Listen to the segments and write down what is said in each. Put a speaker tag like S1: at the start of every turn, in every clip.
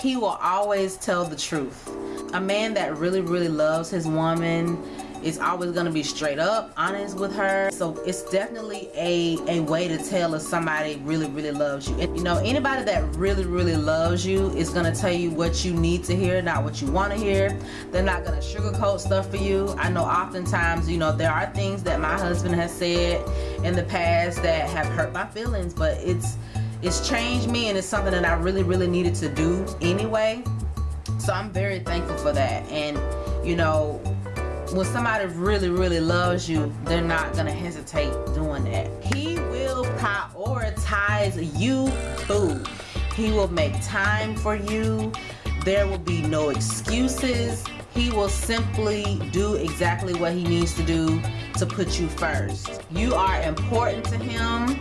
S1: he will always tell the truth. A man that really really loves his woman is always going to be straight up honest with her. So it's definitely a a way to tell if somebody really really loves you. And you know anybody that really really loves you is going to tell you what you need to hear not what you want to hear. They're not going to sugarcoat stuff for you. I know oftentimes you know there are things that my husband has said in the past that have hurt my feelings but it's it's changed me and it's something that i really really needed to do anyway. So i'm very thankful for that. And you know when somebody really really loves you they're not gonna hesitate doing that. He will prioritize you too. He will make time for you. There will be no excuses. He will simply do exactly what he needs to do to put you first. You are important to him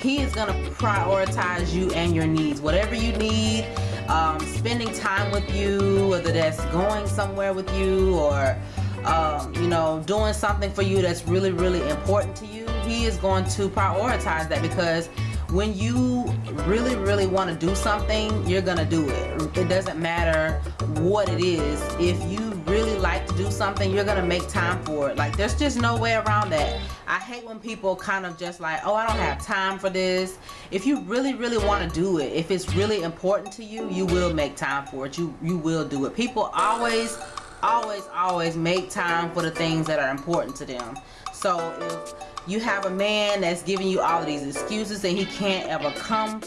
S1: he is going to prioritize you and your needs whatever you need um, spending time with you whether that's going somewhere with you or um, you know, doing something for you that's really, really important to you, he is going to prioritize that because when you really, really want to do something, you're going to do it. It doesn't matter what it is. If you really like to do something, you're going to make time for it. Like, there's just no way around that. I hate when people kind of just like, oh, I don't have time for this. If you really, really want to do it, if it's really important to you, you will make time for it. You, you will do it. People always always always make time for the things that are important to them so if you have a man that's giving you all of these excuses and he can't ever come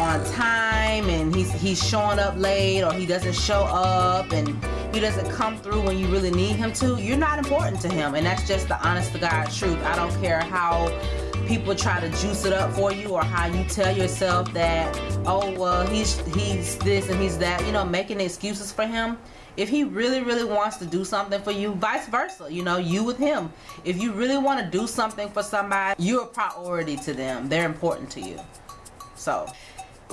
S1: on time and he's he's showing up late or he doesn't show up and he doesn't come through when you really need him to you're not important to him. And that's just the honest to God truth. I don't care how people try to juice it up for you or how you tell yourself that oh well he's he's this and he's that. You know making excuses for him. If he really really wants to do something for you vice versa you know you with him. If you really want to do something for somebody you're a priority to them. They're important to you. So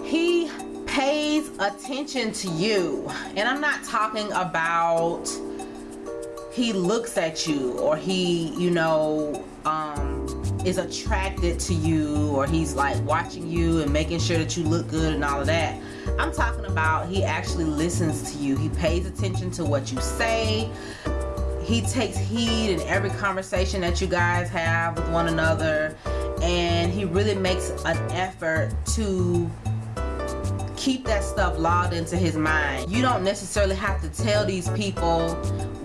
S1: he pays attention to you and I'm not talking about he looks at you or he you know um, is attracted to you or he's like watching you and making sure that you look good and all of that I'm talking about he actually listens to you. He pays attention to what you say. He takes heed in every conversation that you guys have with one another. And he really makes an effort to keep that stuff logged into his mind. You don't necessarily have to tell these people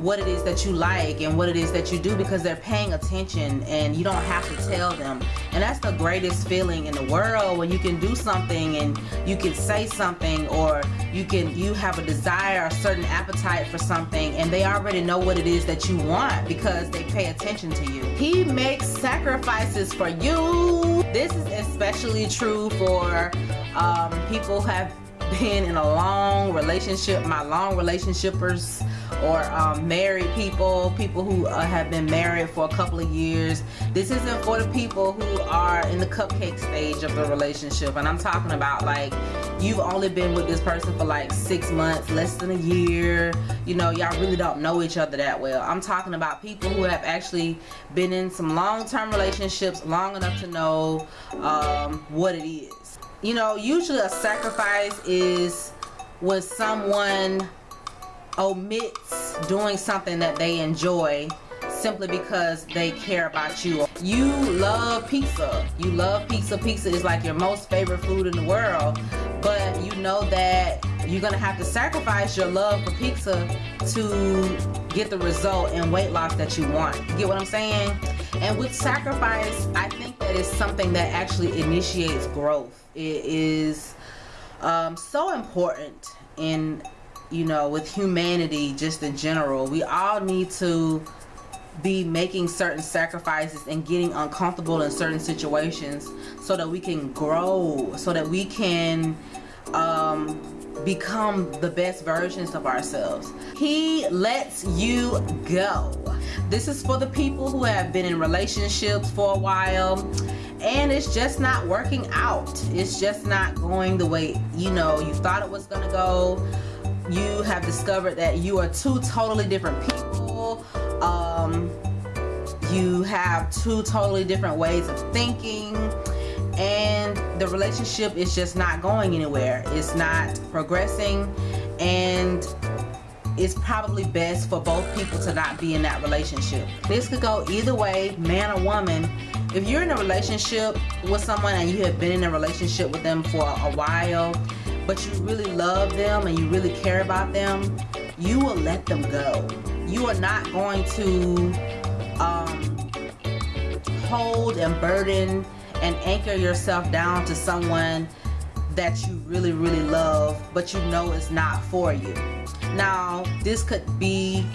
S1: what it is that you like and what it is that you do because they're paying attention and you don't have to tell them. And that's the greatest feeling in the world when you can do something and you can say something or you can you have a desire a certain appetite for something and they already know what it is that you want because they pay attention to you. He makes sacrifices for you. This is especially true for um, people have been in a long relationship my long relationshipers or um, married people people who uh, have been married for a couple of years. This isn't for the people who are in the cupcake stage of the relationship and I'm talking about like you've only been with this person for like six months less than a year. You know y'all really don't know each other that well. I'm talking about people who have actually been in some long-term relationships long enough to know um, what it is you know usually a sacrifice is when someone omits doing something that they enjoy simply because they care about you. You love pizza. You love pizza. Pizza is like your most favorite food in the world but you know that you're gonna have to sacrifice your love for pizza to get the result and weight loss that you want. You get what I'm saying and with sacrifice I think that is something that actually initiates growth. It is um, so important in you know with humanity just in general. We all need to be making certain sacrifices and getting uncomfortable in certain situations so that we can grow so that we can um, become the best versions of ourselves. He lets you go. This is for the people who have been in relationships for a while and it's just not working out. It's just not going the way you know you thought it was gonna go. You have discovered that you are two totally different people. Um, you have two totally different ways of thinking and the relationship is just not going anywhere it's not progressing and it's probably best for both people to not be in that relationship. This could go either way, man or woman. If you're in a relationship with someone and you have been in a relationship with them for a while, but you really love them and you really care about them, you will let them go. You are not going to um, hold and burden and anchor yourself down to someone that you really, really love, but you know it's not for you. Now, this could be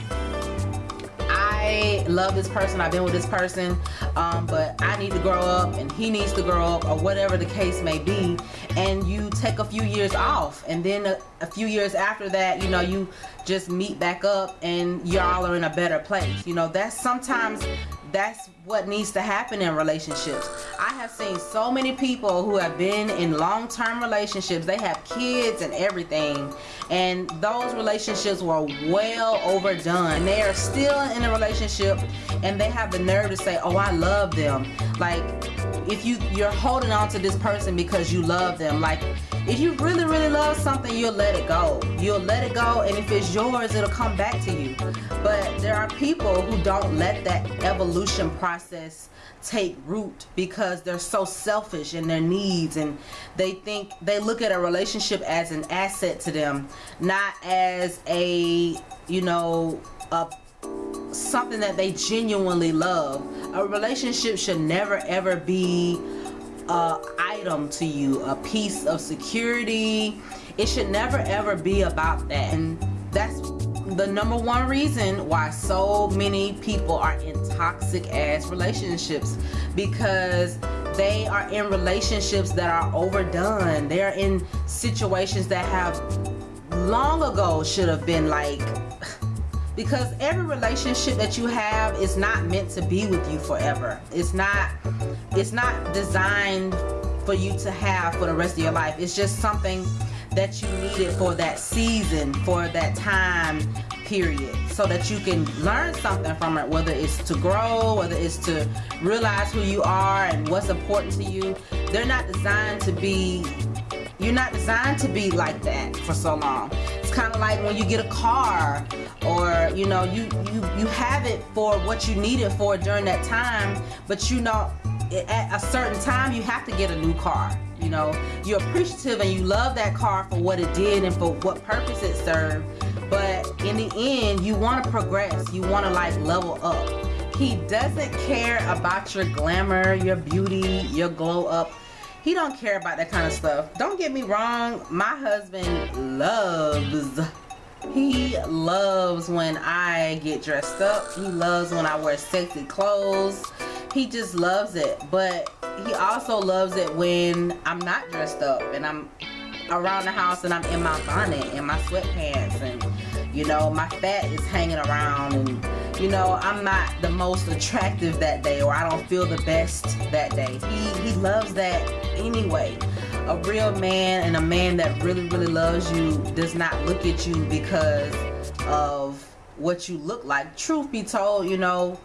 S1: I love this person, I've been with this person, um, but I need to grow up and he needs to grow up or whatever the case may be. And you take a few years off and then a, a few years after that, you know, you just meet back up and y'all are in a better place. You know, that's sometimes that's what needs to happen in relationships. I have seen so many people who have been in long-term relationships. They have kids and everything. And those relationships were well overdone. And They are still in a relationship and they have the nerve to say, oh, I love them. Like, if you, you're holding on to this person because you love them. Like, if you really, really love something, you'll let it go. You'll let it go, and if it's yours, it'll come back to you. But there are people who don't let that evolution process take root because they're so selfish in their needs and they think they look at a relationship as an asset to them not as a you know a something that they genuinely love a relationship should never ever be a item to you, a piece of security. It should never ever be about that. And that's the number one reason why so many people are in toxic ass relationships because they are in relationships that are overdone. They are in situations that have long ago should have been like because every relationship that you have is not meant to be with you forever it's not it's not designed for you to have for the rest of your life. It's just something that you needed for that season for that time period so that you can learn something from it whether it's to grow whether it's to realize who you are and what's important to you. They're not designed to be you're not designed to be like that for so long. It's kind of like when you get a car or you know you you you have it for what you need it for during that time but you know at a certain time you have to get a new car you know? You're appreciative and you love that car for what it did and for what purpose it served but in the end you want to progress. You want to like level up. He doesn't care about your glamour your beauty your glow up. He don't care about that kind of stuff. Don't get me wrong my husband loves he loves when I get dressed up. He loves when I wear sexy clothes. He just loves it. But he also loves it when I'm not dressed up and I'm around the house and I'm in my bonnet and my sweatpants and you know my fat is hanging around and you know I'm not the most attractive that day or I don't feel the best that day. He, he loves that anyway a real man and a man that really really loves you does not look at you because of what you look like truth be told you know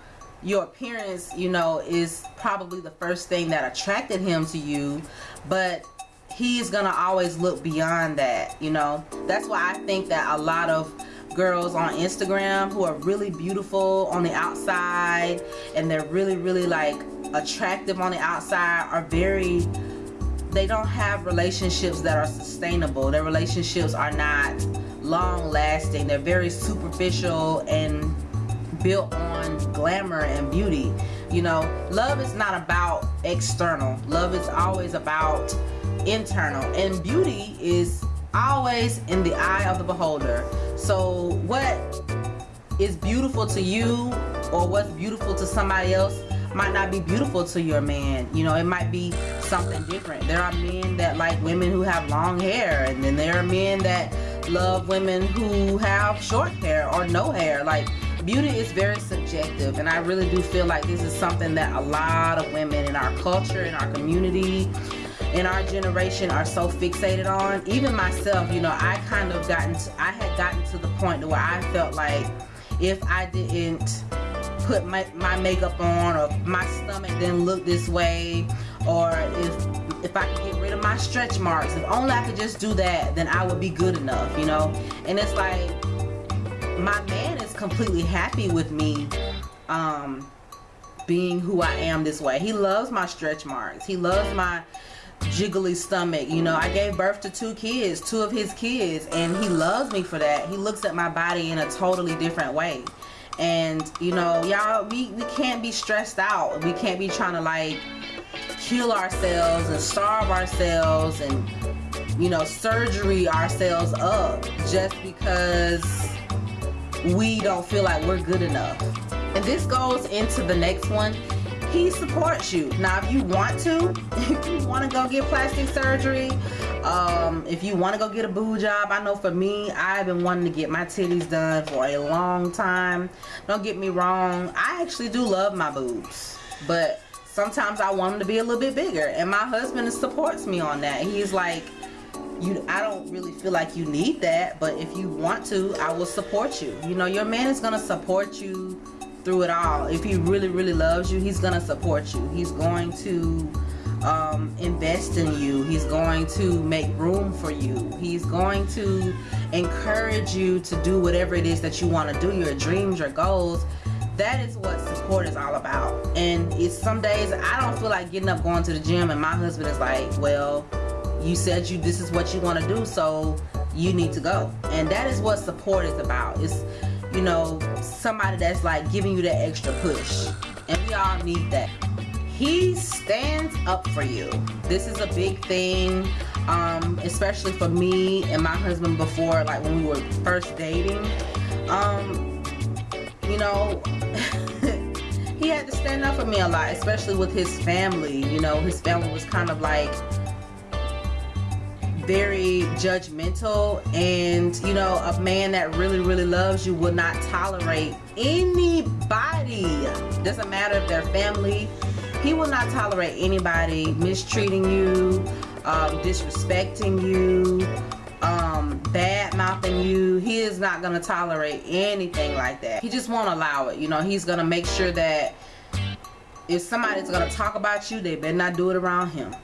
S1: your appearance you know is probably the first thing that attracted him to you but he's gonna always look beyond that you know that's why I think that a lot of girls on Instagram who are really beautiful on the outside and they're really really like attractive on the outside are very they don't have relationships that are sustainable. Their relationships are not long lasting. They're very superficial and built on glamour and beauty. You know, love is not about external. Love is always about internal. And beauty is always in the eye of the beholder. So what is beautiful to you or what's beautiful to somebody else might not be beautiful to your man. You know, it might be something different. There are men that like women who have long hair, and then there are men that love women who have short hair or no hair. Like, beauty is very subjective, and I really do feel like this is something that a lot of women in our culture, in our community, in our generation are so fixated on. Even myself, you know, I kind of gotten, to, I had gotten to the point where I felt like if I didn't put my, my makeup on or my stomach didn't look this way or if if I could get rid of my stretch marks if only I could just do that then I would be good enough you know and it's like my man completely happy with me um being who I am this way. He loves my stretch marks. He loves my jiggly stomach. You know I gave birth to two kids two of his kids and he loves me for that. He looks at my body in a totally different way. And you know y'all we we can't be stressed out. We can't be trying to like kill ourselves and starve ourselves and you know surgery ourselves up just because we don't feel like we're good enough. And this goes into the next one. He supports you. Now if you want to if you want to go get plastic surgery um, if you want to go get a boob job I know for me I've been wanting to get my titties done for a long time. Don't get me wrong I actually do love my boobs but sometimes I want them to be a little bit bigger. And my husband supports me on that. He's like you I don't really feel like you need that but if you want to I will support you. You know your man is gonna support you through it all. If he really really loves you he's gonna support you. He's going to um, invest in you. He's going to make room for you. He's going to encourage you to do whatever it is that you want to do your dreams your goals. That is what support is all about. And it's some days I don't feel like getting up going to the gym and my husband is like well you said you this is what you want to do so you need to go. And that is what support is about. It's you know somebody that's like giving you that extra push. And we all need that. He stands up for you. This is a big thing um, especially for me and my husband before like when we were first dating. Um, you know he had to stand up for me a lot especially with his family. You know his family was kind of like very judgmental and you know a man that really really loves you will not tolerate anybody. Doesn't matter if they're family. He will not tolerate anybody mistreating you um, disrespecting you um, bad mouthing you. He is not to tolerate anything like that. He just won't allow it you know. He's to make sure that if somebody's to talk about you they better not do it around him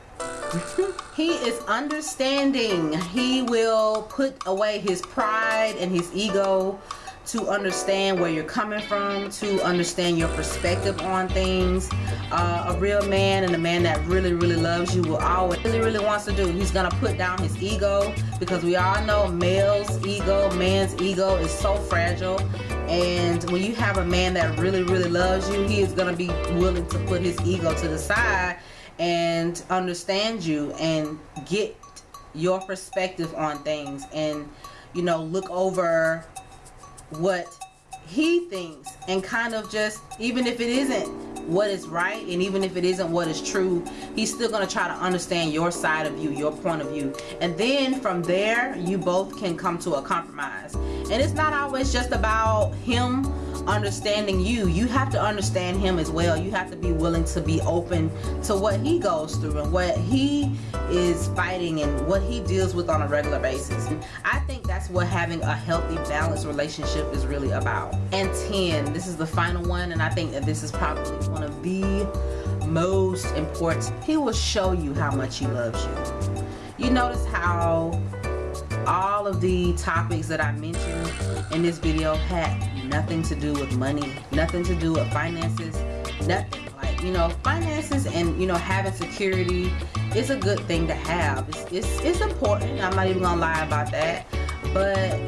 S1: he is understanding. He will put away his pride and his ego to understand where you're coming from to understand your perspective on things. Uh, a real man and a man that really really loves you will always really really wants to do. He's gonna put down his ego because we all know male's ego man's ego is so fragile. And when you have a man that really really loves you he is gonna be willing to put his ego to the side and understand you and get your perspective on things and you know look over what he thinks and kind of just even if it isn't what is right and even if it isn't what is true he's still going to try to understand your side of you your point of view. And then from there you both can come to a compromise. And it's not always just about him understanding you. You have to understand him as well. You have to be willing to be open to what he goes through and what he is fighting and what he deals with on a regular basis. I think that's what having a healthy balanced relationship is really about. And 10 this is the final one and I think that this is probably one of the most important. He will show you how much he loves you. You notice how all of the topics that I mentioned in this video had nothing to do with money, nothing to do with finances, nothing. Like, you know, finances and, you know, having security is a good thing to have. It's, it's, it's important. I'm not even going to lie about that. But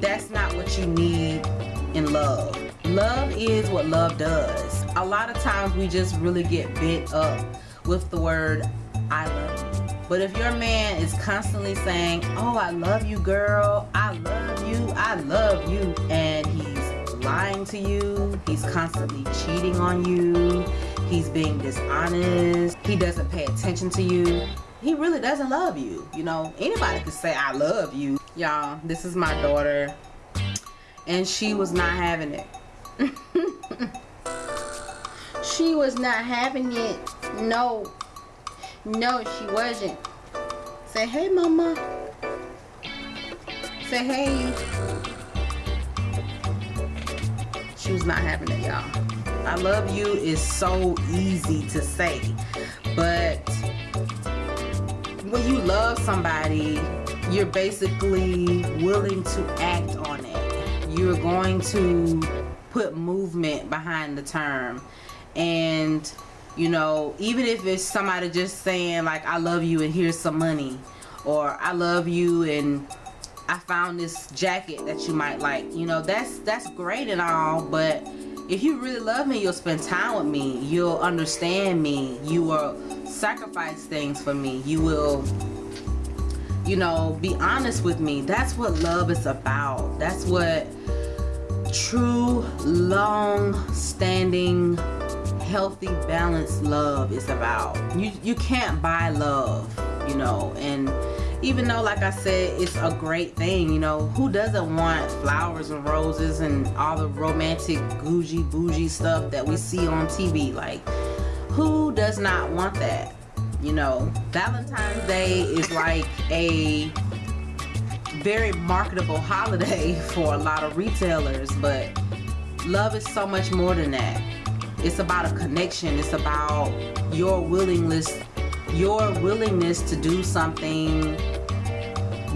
S1: that's not what you need in love. Love is what love does. A lot of times we just really get bit up with the word I love you but if your man is constantly saying, oh, I love you, girl. I love you. I love you. And he's lying to you. He's constantly cheating on you. He's being dishonest. He doesn't pay attention to you. He really doesn't love you. You know, anybody could say, I love you. Y'all, this is my daughter. And she was not having it. she was not having it. No. No, she wasn't. Say hey, mama. Say hey. She was not having it, y'all. I love you is so easy to say. But when you love somebody, you're basically willing to act on it. You're going to put movement behind the term. And, you know, even if it's somebody just saying like, I love you and here's some money. Or I love you and I found this jacket that you might like. You know, that's that's great and all, but if you really love me, you'll spend time with me. You'll understand me. You will sacrifice things for me. You will you know, be honest with me. That's what love is about. That's what true, long-standing, healthy, balanced love is about. You you can't buy love, you know, and even though like I said it's a great thing you know who doesn't want flowers and roses and all the romantic bougie bougie stuff that we see on TV like who does not want that you know? Valentine's Day is like a very marketable holiday for a lot of retailers but love is so much more than that it's about a connection. It's about your willingness your willingness to do something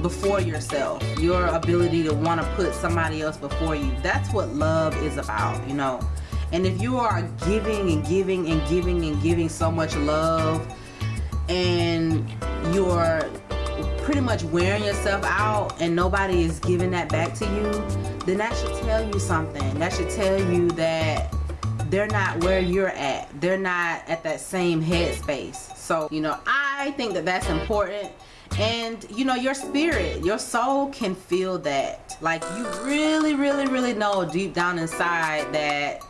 S1: before yourself. Your ability to want to put somebody else before you. That's what love is about you know? And if you are giving and giving and giving and giving so much love and you're pretty much wearing yourself out and nobody is giving that back to you then that should tell you something. That should tell you that they're not where you're at. They're not at that same headspace. So you know I think that that's important. And you know your spirit your soul can feel that. Like you really really really know deep down inside that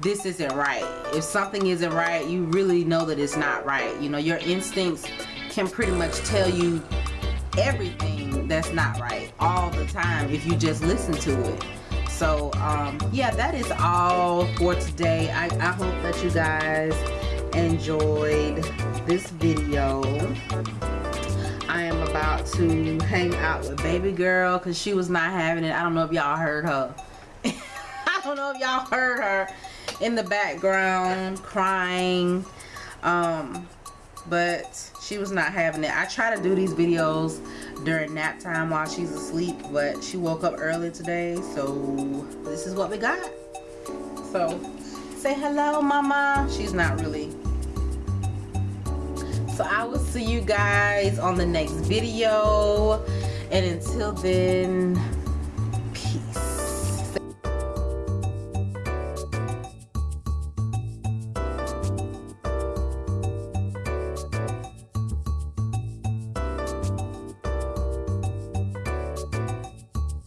S1: this isn't right. If something isn't right you really know that it's not right. You know your instincts can pretty much tell you everything that's not right all the time if you just listen to it so um, yeah that is all for today. I, I hope that you guys enjoyed this video. I am about to hang out with baby girl because she was not having it. I don't know if y'all heard her. I don't know if y'all heard her in the background crying. Um but she was not having it. I try to do these videos during nap time while she's asleep but she woke up early today so this is what we got. So say hello mama. She's not really. So I will see you guys on the next video. And until then